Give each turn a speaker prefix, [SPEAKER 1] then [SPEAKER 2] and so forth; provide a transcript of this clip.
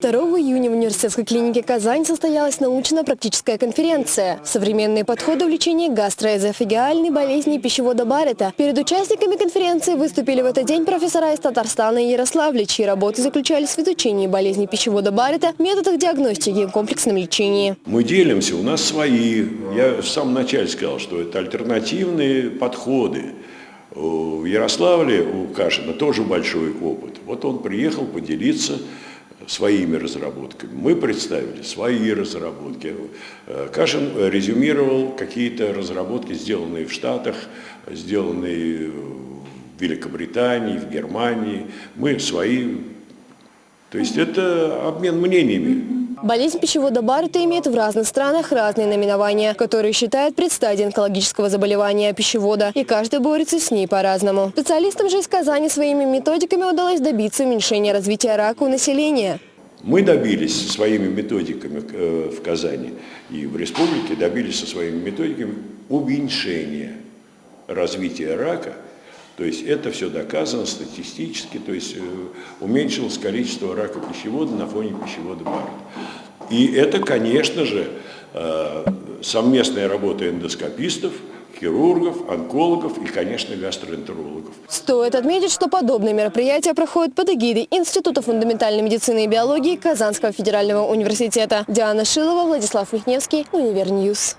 [SPEAKER 1] 2 июня в университетской клинике «Казань» состоялась научно-практическая конференция «Современные подходы в лечении гастроэзофагиальной болезни пищевода Баррета». Перед участниками конференции выступили в этот день профессора из Татарстана и Ярославля, чьи работы заключались в изучении болезни пищевода Баррета, методах диагностики и комплексном лечении.
[SPEAKER 2] Мы делимся, у нас свои. Я в самом начале сказал, что это альтернативные подходы. В Ярославле у Кашина тоже большой опыт. Вот он приехал поделиться своими разработками. Мы представили свои разработки. Э, Кашин резюмировал какие-то разработки, сделанные в Штатах, сделанные в Великобритании, в Германии. Мы свои. То есть это обмен мнениями.
[SPEAKER 1] Болезнь пищевода Баррета имеет в разных странах разные наименования, которые считают предстадией онкологического заболевания пищевода, и каждый борется с ней по-разному. Специалистам же из Казани своими методиками удалось добиться уменьшения развития рака у населения.
[SPEAKER 2] Мы добились своими методиками э, в Казани и в республике, добились со своими методиками уменьшения развития рака то есть это все доказано статистически, то есть э, уменьшилось количество рака пищевода на фоне пищевода Барретта. И это, конечно же, э, совместная работа эндоскопистов, хирургов, онкологов и, конечно, гастроэнтерологов.
[SPEAKER 1] Стоит отметить, что подобные мероприятия проходят под эгидой Института фундаментальной медицины и биологии Казанского федерального университета. Диана Шилова, Владислав Михневский, Univer News.